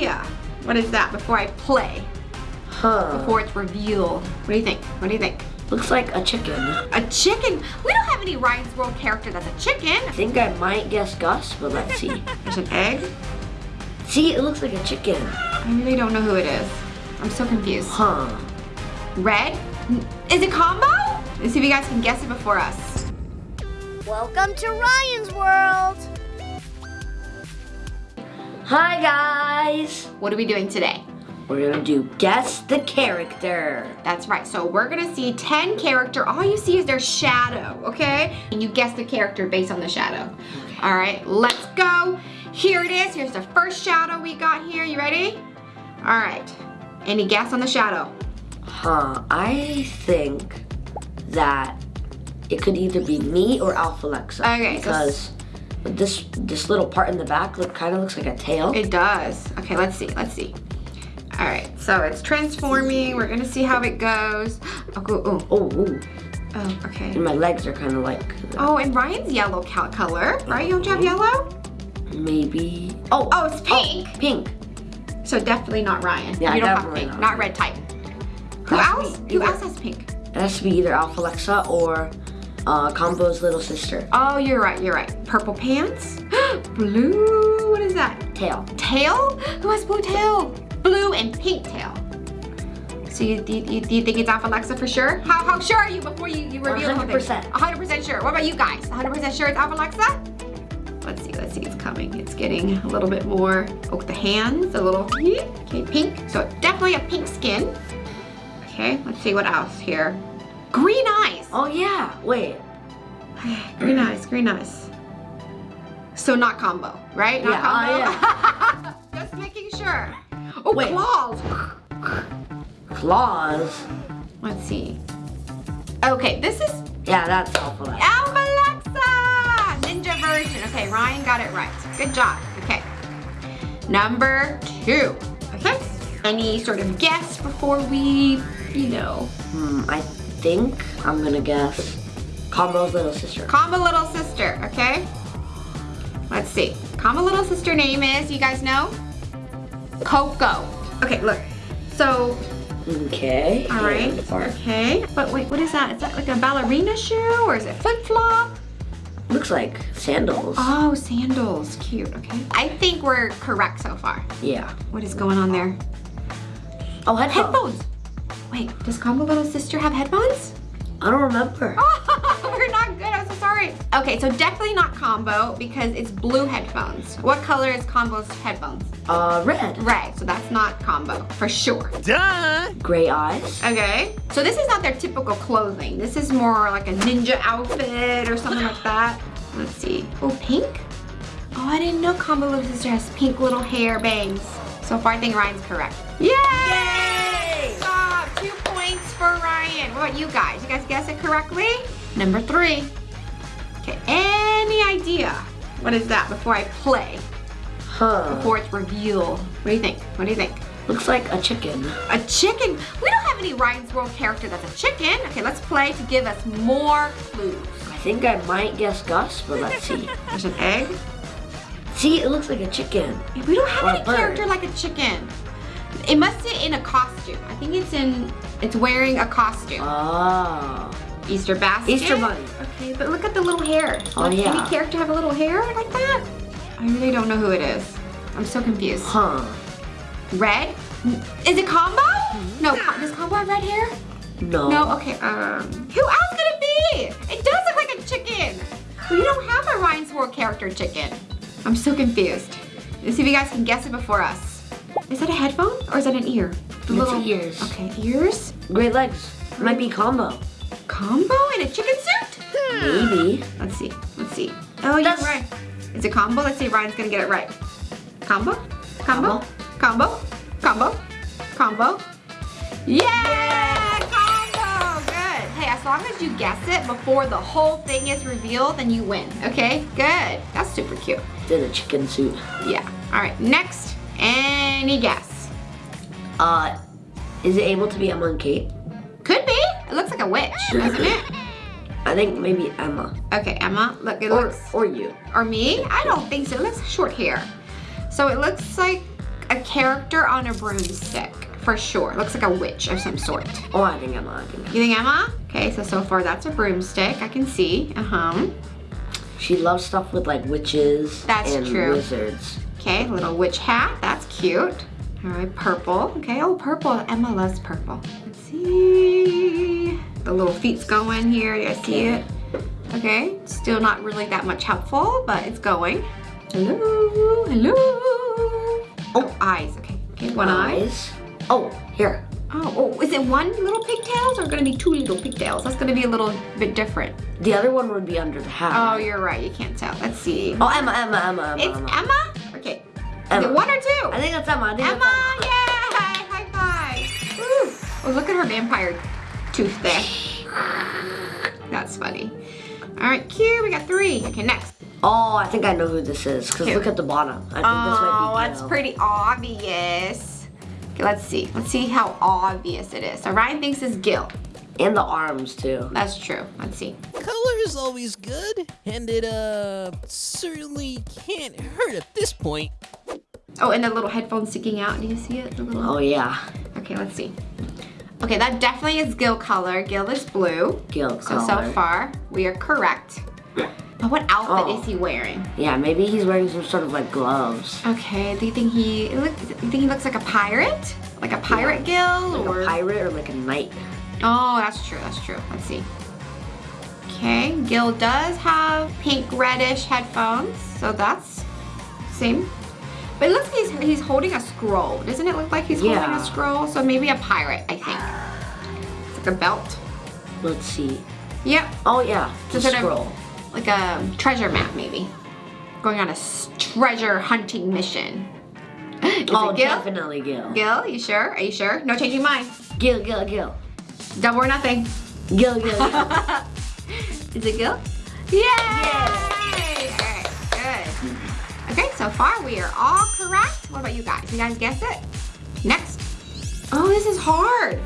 idea. What is that before I play? Huh. Before it's revealed. What do you think? What do you think? Looks like a chicken. A chicken? We don't have any Ryan's World character that's a chicken. I think I might guess Gus, but let's see. There's an egg. see, it looks like a chicken. I really don't know who it is. I'm so confused. Huh. Red? Is it combo? Let's see if you guys can guess it before us. Welcome to Ryan's World. Hi guys! What are we doing today? We're gonna do guess the character. That's right. So we're gonna see 10 character. All you see is their shadow, okay? And you guess the character based on the shadow. Okay. All right, let's go. Here it is. Here's the first shadow we got here. You ready? All right. Any guess on the shadow? Huh, I think that it could either be me or Alpha Lexa. Okay, so- Because this this little part in the back look kind of looks like a tail. It does. Okay, let's see. Let's see. All right, so it's transforming. We're gonna see how it goes. Oh, oh, oh, ooh. oh, okay. and my legs are kind of like uh, Oh, and Ryan's yellow cal- color, right? You don't you have uh-huh. yellow? maybe. Oh, Oh, it's oh, pink. pink. So definitely not Ryan. Yeah, you don't have pink. not. Not red type. Who else? Who else has pink? It has to be either Alpha Lexa or uh, Combo's little sister. Oh, you're right. You're right. Purple pants. Blue. What is that? Tail. Tail? Who has blue tail? Blue and pink tail. So you, do, you, do you think it's Alpha Lexa for sure? How, how sure are you before you, you reveal the whole thing? 100%. 100% sure. What about you guys? 100% sure it's Alpha Lexa? Let's see, let's see, it's coming. It's getting a little bit more, oh, the hands, a little, okay, pink. So definitely a pink skin. Okay, let's see what else here. Green eyes. Oh yeah. Wait. Green eyes, green eyes. So not combo, right? Not Yeah, combo? Just making sure. Oh, Wait. claws. Claws. Let's see. Okay, this is Yeah, that's Alpha Lexa. Alpha Ninja version. Okay, Ryan got it right. Good job. Okay. Number two. Okay. Any sort of guess before we, you know, Hmm, I think I'm gonna guess Combo's little sister. Combo little sister, okay? Let's see. Combo little sister name is, you guys know? Coco. Okay, look. So, Okay. all right. Okay. But wait, what is that? Is that like a ballerina shoe or is it flip flop? Looks like sandals. Oh, sandals. Cute. Okay. I think we're correct so far. Yeah. What is going on there? Oh, headphones. Headphones. Wait, does Combo little sister have headphones? I don't remember. Oh, we're not good. I'm so sorry. Okay, so definitely not Combo because it's blue headphones. What color is Combo's headphones? Uh, red. Red, so that's not Combo for sure. Gray eyes. Okay, so this is not their typical clothing. This is more like a ninja outfit or something like that. Let's see. Oh, pink? Oh, I didn't know Combo Little Sister has pink little hair bangs. So far, I think Ryan's correct. Yay! Yay! Stop. Two points for Ryan. What about you guys? You guys guess it correctly? Number three. Okay, any idea? What is that before I play? Huh. Before it's revealed? What do you think? What do you think? Looks like a chicken. A chicken? We don't have any Ryan's World character that's a chicken. Okay, let's play to give us more clues. I think I might guess Gus, but let's see. There's an egg. see, it looks like a chicken. We don't have Or a any character like a chicken. It must sit in a costume. I think it's in, it's wearing a costume. Oh. Easter basket. Easter bunny. Okay, but look at the little hair. Oh, Does yeah. Any character have a little hair like that? I really don't know who it is. I'm so confused. Huh. Red? Is it Combo? No, Com- does Combo have red hair? No. No, okay, um, who else could it be? It does look like a chicken. We don't have a Ryan's World character chicken. I'm so confused. Let's see if you guys can guess it before us. Is that a headphone or is that an ear? The It's ears. Okay, ears. Great legs. Might be combo. Combo in a chicken suit? Hmm. Maybe. Let's see, let's see. Oh, you're That's- right. It's a combo. Let's see if Ryan's gonna get it right. Combo? Combo? Combo? Combo? Combo? Yeah! Combo! Good. Hey, as long as you guess it before the whole thing is revealed, then you win. Okay? Good. That's super cute. Did a chicken suit. Yeah. All right. Next. Any guess? Uh, is it able to be a monkey? Could be. It looks like a witch, doesn't it? I think maybe Emma. Okay, Emma. Look, it Or, looks. or you. Or me? I don't think so. It looks short hair. So it looks like a character on a broomstick for sure. Looks like a witch of some sort. Oh, I think Emma. I think Emma. You think Emma? Okay, so so far that's a broomstick. I can see. Uh huh. She loves stuff with like witches That's and true. wizards. Okay, little witch hat. That's cute. All right, purple. Okay, oh, purple. Emma loves purple. Let's see. The little feet's going here. You guys see it? Okay, still not really that much helpful, but it's going. Hello, hello. Oh, eyes. Okay, okay, one eye. Eyes. Oh, here. Oh, oh, is it one little pigtails or gonna be two little pigtails? That's gonna be a little bit different. The other one would be under the hat. Oh, you're right. You can't tell. Let's see. Oh, Emma, Emma, Emma, Emma. It's Emma. Emma? Is it one or two? I think that's Emma. I think Emma, that's yay! High five! Woo. Oh, look at her vampire tooth there. That's funny. All right, cute. We got three. Okay, next. Oh, I think I know who this is. Cause look at the bottom. I think this Oh, might be that's pretty obvious. Okay, let's see. Let's see how obvious it is. So Ryan thinks it's Gil. And the arms too. That's true. Let's see. Color is always good, and it uh certainly can't hurt at this point. Oh, and the little headphone sticking out. Do you see it? The little. Oh yeah, Okay, let's see. Okay, that definitely is Gil color. Gil is blue. Gil So, so color. far, we are correct. But what outfit Oh. is he wearing? Yeah, maybe he's wearing some sort of like gloves. Okay, do you think he, look, you think he looks like a pirate? Like a pirate Gil? Like or? a pirate or like a knight. Oh, that's true, that's true. Let's see. Okay, Gil does have pink reddish headphones, so that's same. But it looks like he's, he's holding a scroll. Doesn't it look like he's holding a scroll? So maybe a pirate, I think. It's like a belt. Let's see. Yep, Oh yeah, the Is it a- scroll. like a treasure map maybe. Going on a treasure hunting mission. Is oh, Gil? definitely Gil. Gil, you sure? Are you sure? No changing mind. Gil, Gil, Gil. Double or nothing. Gil, Gil, Gil. Is it Gil? Alright, good. Okay, so far we are all correct. What about you guys? You guys guess it? Next. Oh, this is hard.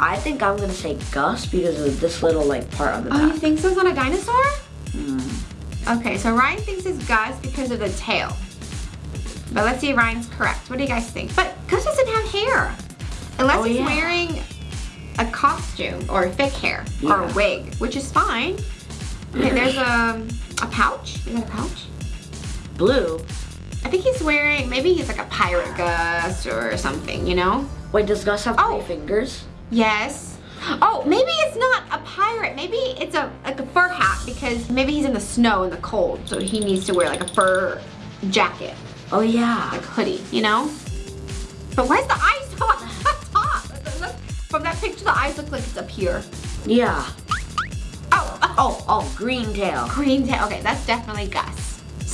I think I'm gonna say Gus because of this little like part on the Oh, you think so? It's on a dinosaur? Hmm. Okay, so Ryan thinks it's Gus because of the tail. But let's see if Ryan's correct. What do you guys think? But Gus doesn't have hair. Unless Oh, he's yeah. wearing a costume or fake hair or a wig, which is fine. Okay, there's a, a pouch. Is that a pouch? Blue. I think he's wearing, maybe he's like a pirate Gus or something, you know? Wait, does Gus have Oh. three fingers? Yes. Oh, maybe it's not a pirate. Maybe it's a like a fur hat because maybe he's in the snow in the cold, so he needs to wear like a fur jacket, Oh yeah. like hoodie, you know? But why's the eyes on the top? From that picture, the eyes look like it's up here. Yeah. Oh, Oh, oh, green tail. green tail. Okay, that's definitely Gus.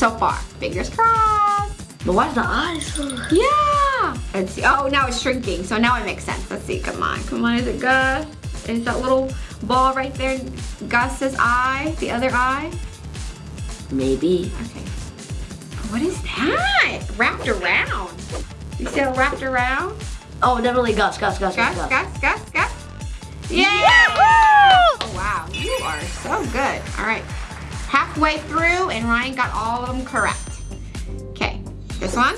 So far, fingers crossed. But why's the eyes? Yeah. Let's see. Oh, now it's shrinking, so now it makes sense. Let's see. Come on, come on. Is it Gus? Is that little ball right there Gus's eye? The other eye? Maybe. Okay. What is that? Wrapped around. You see how wrapped around? Oh, definitely Gus, Gus, Gus, Gus, Gus, Gus, Gus, Gus. Yeah! Oh, wow. You are so good. All right. Halfway through, and Ryan got all of them correct. Okay. This one?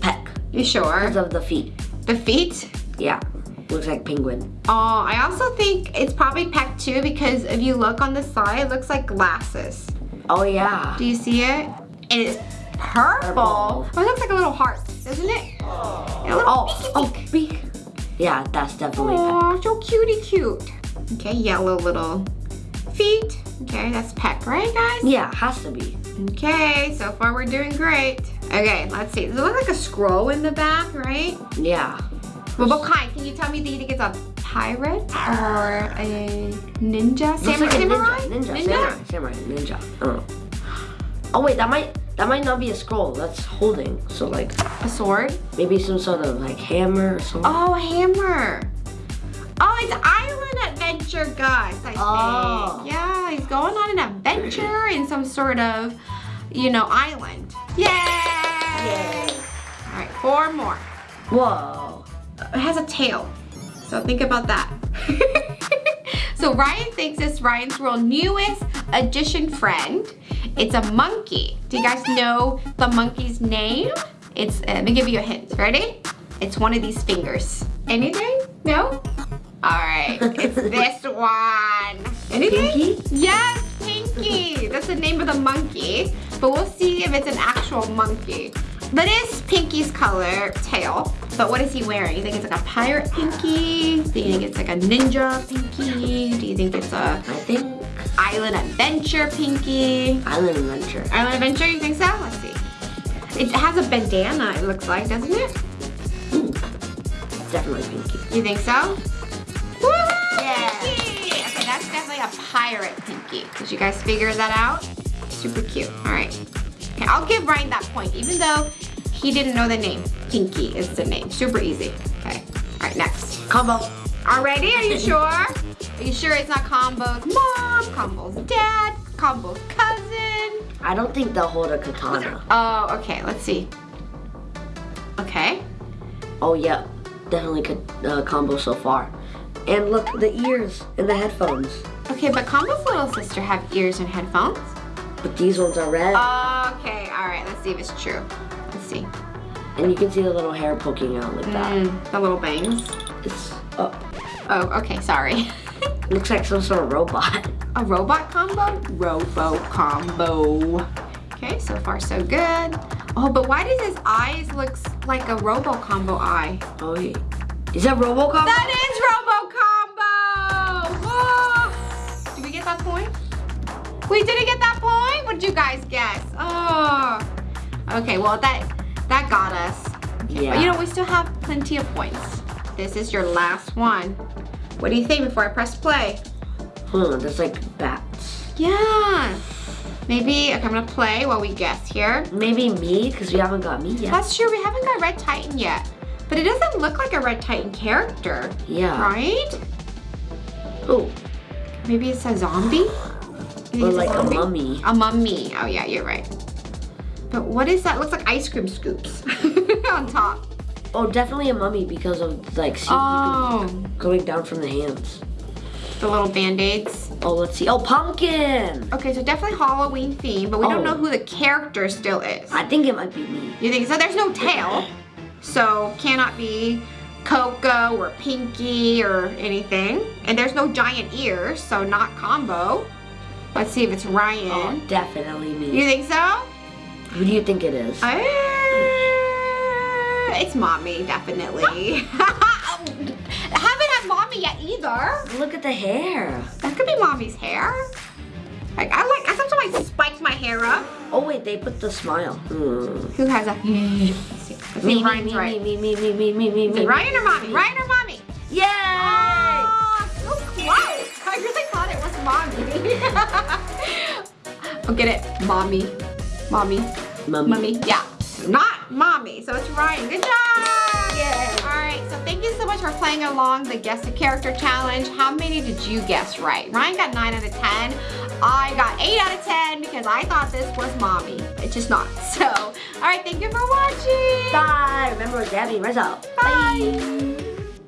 Peck. You sure? Because of the feet. The feet? Yeah. Looks like penguin. Oh, I also think it's probably peck too because if you look on the side, it looks like glasses. Oh yeah. Do you see it? And it's purple. Purple. Oh, it looks like a little heart, doesn't it? Oh. And a little Oh, oh, beaky beak. Yeah, that's definitely peck. Oh, so cutie cute. Okay, yellow little feet. Okay, that's peck, right guys? Yeah, has to be. Okay, so far we're doing great. Okay, let's see. Does it look like a scroll in the back, right? Yeah. Well, what kind? Can you tell me, do you think it's a pirate or a ninja? Looks Sam- like a samurai? ninja. Ninja. Samurai. Samurai. Ninja. I. Oh wait, that might that might not be a scroll. That's holding. So like A sword? maybe some sort of like hammer or something. Oh, a hammer. Oh, it's Adventure Gus, I think. Oh. Yeah, he's going on an adventure in some sort of, you know, island. Yay! Yay. All right, four more. Whoa. It has a tail, so think about that. so Ryan thinks it's Ryan's world newest addition friend. It's a monkey. Do you guys know the monkey's name? It's, uh, let me give you a hint. Ready? It's one of these fingers. Anything? No? All right, it's this one. Anything? Pinky? Yes, Pinky. That's the name of the monkey. But we'll see if it's an actual monkey. That is Pinky's color tail. But what is he wearing? You think it's like a pirate Pinky? Do you think it's like a ninja Pinky? Do you think it's a I think island adventure Pinky? Island Adventure. Island adventure, you think so? Let's see. It has a bandana, it looks like, doesn't it? Hmm. Definitely Pinky. You think so? A pirate Pinky. Did you guys figure that out? Super cute. All right. Okay, I'll give Ryan that point, even though he didn't know the name. Pinky is the name. Super easy. Okay. All right, next. Combo. Already? Are you sure? Are you sure it's not Combo's mom, Combo's dad, Combo's cousin? I don't think they'll hold a katana. Oh, okay. Let's see. Okay. Oh yeah, definitely could uh, combo so far. And look, the ears and the headphones. Okay, but Combo's little sister have ears and headphones. But these ones are red, Okay, all right. Let's see if it's true. Let's see. and you can see the little hair poking out like that. Mm, the little bangs. It's up. Oh, okay. Sorry. Looks like some sort of robot. A robot combo? Robo combo. Okay, so far so good. Oh, but why does his eyes look like a robo combo eye? Oh yeah. Is that Robo combo? That is robo We didn't get that point? What did you guys guess? Oh. Okay, well that that got us. Okay, Yeah. But you know, we still have plenty of points. This is your last one. What do you think before I press play? Huh, that's like bats. Yeah. Maybe, okay, I'm gonna play while we guess here. Maybe me, because we haven't got me yet. That's true, we haven't got Red Titan yet. But it doesn't look like a Red Titan character, yeah. right? Oh, Maybe it's a zombie? Or like a mummy. A mummy. Oh yeah, you're right. But what is that? It looks like ice cream scoops on top. Oh, definitely a mummy because of like Oh, going down from the hands. the little band-aids. Oh, let's see. Oh, pumpkin. Okay, so definitely Halloween theme, but we don't Oh. know who the character still is. I think it might be me. You think so? There's no tail, so cannot be Coco or Pinky or anything. And there's no giant ears, so not Combo. Let's see if it's Ryan. Oh, definitely me. You think so? Who do you think it is? Uh, it's mommy, definitely. I haven't had mommy yet either. Look at the hair. That could be mommy's hair. Like I like, I sometimes I spike my hair up. Oh wait, they put the smile. Hmm. Who has a? Let's see. Let's see Me, me, me, right. me, me, me, me, me, me, it me. Ryan or mommy? Ryan or mommy? Oh, get it? Mommy. Mommy. Mummy. Mummy. Yeah. Not mommy. So it's Ryan. Good job. All right. So thank you so much for playing along the Guess the Character Challenge. How many did you guess right? Ryan got 9 out of 10. I got 8 out of 10 because I thought this was mommy. It's just not. So, all right. Thank you for watching. Bye. Remember, Gabby, rise up. Bye.